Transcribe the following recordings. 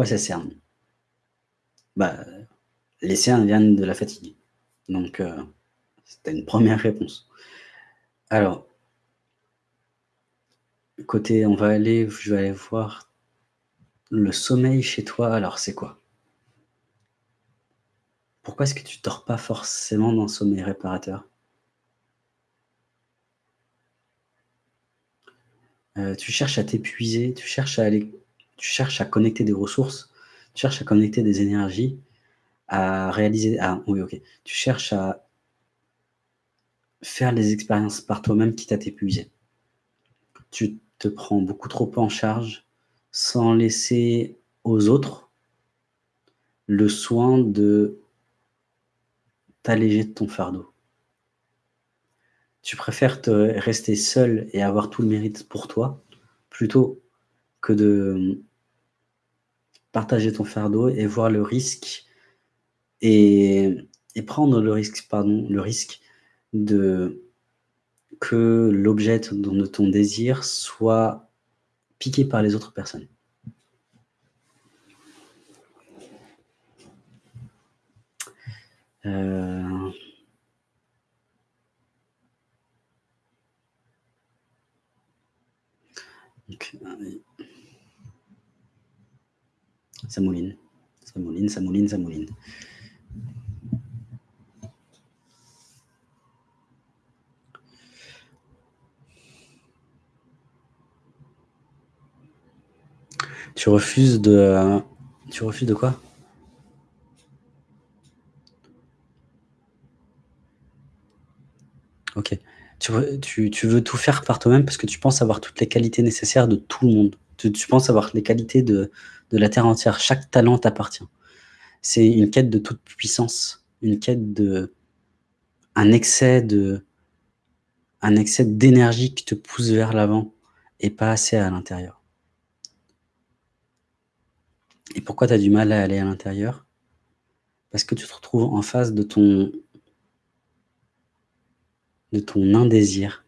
quoi ça sert? Bah, les cernes viennent de la fatigue. Donc, euh, c'était une première réponse. Alors, côté, on va aller, je vais aller voir le sommeil chez toi. Alors, c'est quoi? Pourquoi est-ce que tu dors pas forcément dans sommeil réparateur? Euh, tu cherches à t'épuiser, tu cherches à aller tu cherches à connecter des ressources, tu cherches à connecter des énergies, à réaliser ah oui, OK. Tu cherches à faire les expériences par toi-même quitte à t'épuiser. Tu te prends beaucoup trop en charge sans laisser aux autres le soin de t'alléger de ton fardeau. Tu préfères te rester seul et avoir tout le mérite pour toi, plutôt que de partager ton fardeau et voir le risque et, prendre le risque, pardon, le risque de que l'objet de ton désir soit piqué par les autres personnes. Euh, ça mouline, ça mouline. Tu refuses de... Tu refuses de quoi? Ok. Tu, veux tout faire par toi-même parce que tu penses avoir toutes les qualités nécessaires de tout le monde. Tu, penses avoir les qualités de, de la terre entière. Chaque talent t'appartient. C'est une quête de toute puissance, une quête de... un excès de... un excès d'énergie qui te pousse vers l'avant et pas assez à l'intérieur. Et pourquoi tu as du mal à aller à l'intérieur? Parce que tu te retrouves en face de ton de ton indésir.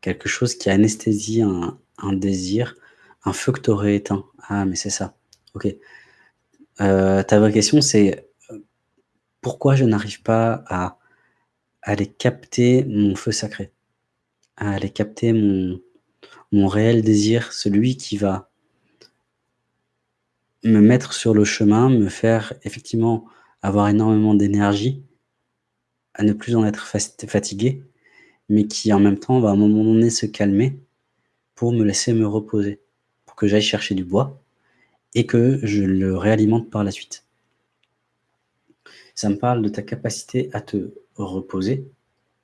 Quelque chose qui anesthésie un, un désir, un feu que tu aurais éteint. Ah, mais c'est ça. Ok. Euh, ta vraie question, c'est euh, pourquoi je n'arrive pas à, aller capter mon feu sacré, à aller capter mon, mon réel désir, celui qui va me mettre sur le chemin, me faire effectivement avoir énormément d'énergie, à ne plus en être fatigué, mais qui en même temps va à un moment donné se calmer pour me laisser me reposer, que j'aille chercher du bois et que je le réalimente par la suite. Ça me parle de ta capacité à te reposer,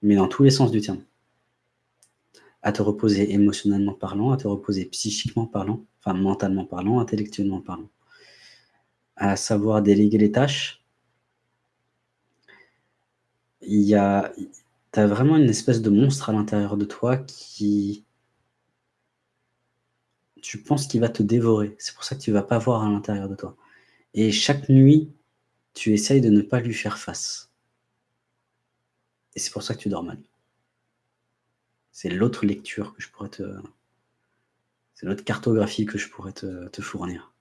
mais dans tous les sens du terme. À te reposer émotionnellement parlant, à te reposer psychiquement parlant, enfin mentalement parlant, intellectuellement parlant. À savoir déléguer les tâches, il y a, tu as vraiment une espèce de monstre à l'intérieur de toi qui, tu penses qu'il va te dévorer. C'est pour ça que tu ne vas pas voir à l'intérieur de toi. Et chaque nuit, tu essayes de ne pas lui faire face. Et c'est pour ça que tu dors mal. C'est l'autre lecture que je pourrais te... C'est l'autre cartographie que je pourrais te, fournir.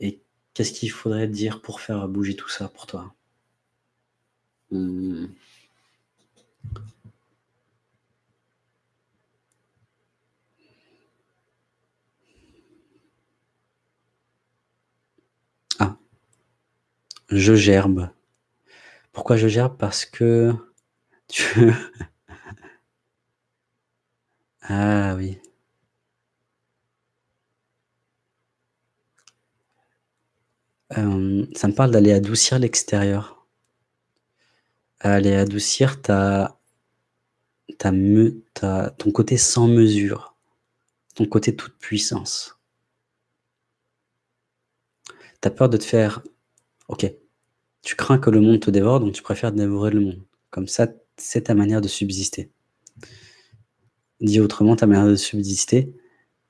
Et qu'est-ce qu'il faudrait dire pour faire bouger tout ça pour toi? Hmm. Ah. Je gerbe. Pourquoi je gerbe? Parce que tu Ah oui. Euh, ça me parle d'aller adoucir l'extérieur aller adoucir ta, ta, me, ton côté sans mesure, ton côté toute puissance. Tu as peur de te faire... Ok, tu crains que le monde te dévore, donc tu préfères dévorer le monde. Comme ça, c'est ta manière de subsister. Dit autrement, ta manière de subsister,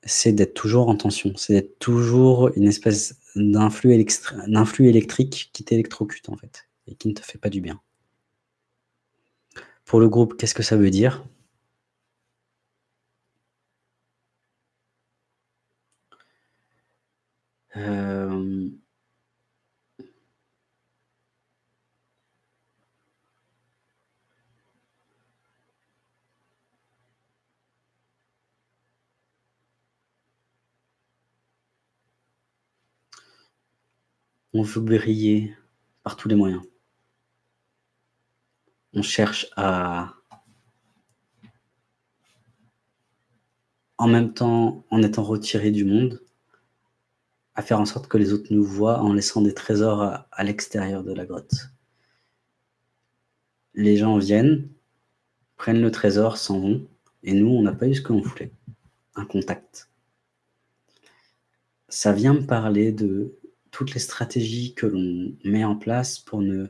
c'est d'être toujours en tension, c'est d'être toujours une espèce d'influx électrique qui t'électrocute en fait, et qui ne te fait pas du bien. Pour le groupe, qu'est-ce que ça veut dire? Hem On veut briller par tous les moyens. On cherche à en même temps, en étant retiré du monde, à faire en sorte que les autres nous voient en laissant des trésors à l'extérieur de la grotte. Les gens viennent, prennent le trésor, s'en vont et nous, on n'a pas eu ce que l'on voulait, un contact. Ça vient me parler de toutes les stratégies que l'on met en place pour ne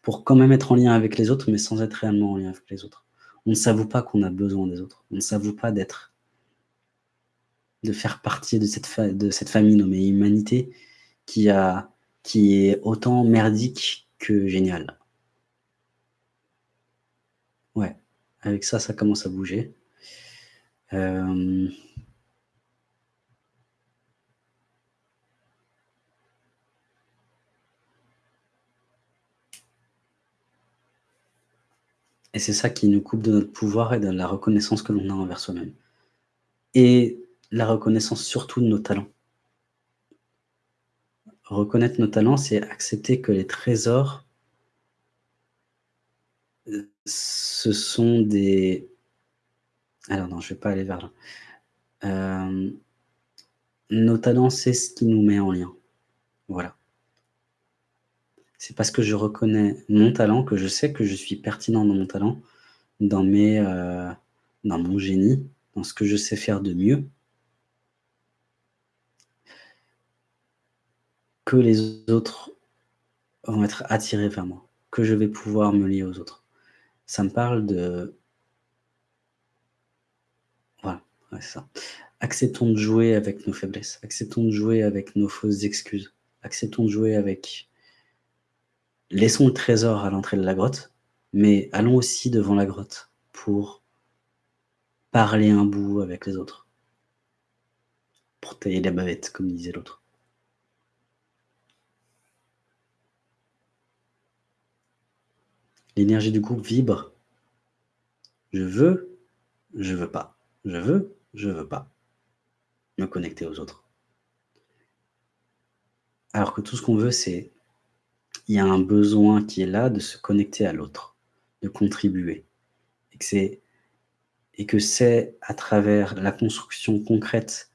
pour quand même être en lien avec les autres, mais sans être réellement en lien avec les autres. On ne s'avoue pas qu'on a besoin des autres. On ne s'avoue pas d'être de faire partie de cette de cette famille nommée humanité qui a qui est autant merdique que géniale. Ouais, avec ça, ça commence à bouger. Hem et c'est ça qui nous coupe de notre pouvoir et de la reconnaissance que l'on a envers soi-même et la reconnaissance surtout de nos talents. Reconnaître nos talents, c'est accepter que les trésors heu, ce sont des alors non, je vais pas aller vers là. Hem, nos talents, c'est ce qui nous met en lien. Voilà. C'est parce que je reconnais mon talent, que je sais que je suis pertinent dans mon talent, heu, dans mon génie, dans ce que je sais faire de mieux que les autres vont être attirés vers moi, que je vais pouvoir me lier aux autres. Ça me parle de voilà, c'est ça. Acceptons de jouer avec nos faiblesses, acceptons de jouer avec nos fausses excuses, acceptons de jouer avec laissons le trésor à l'entrée de la grotte, mais allons aussi devant la grotte pour parler un bout avec les autres. Pour tailler la bavette, comme disait l'autre. L'énergie du groupe vibre. Je veux, je veux pas. Je veux, je veux pas. Me connecter aux autres. Alors que tout ce qu'on veut, c'est il y a un besoin qui est là de se connecter à l'autre, de contribuer et que c'est à travers la construction concrète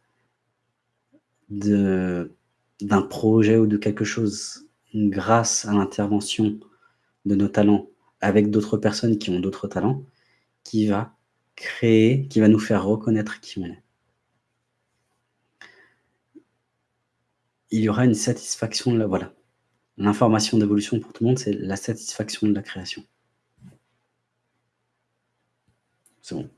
d'un projet ou de quelque chose, grâce à l'intervention de nos talents avec d'autres personnes qui ont d'autres talents, qui va créer, qui va nous faire reconnaître qui on est. Il y aura une satisfaction la voilà. L'information d'évolution pour tout le monde, c'est la satisfaction de la création. C'est bon.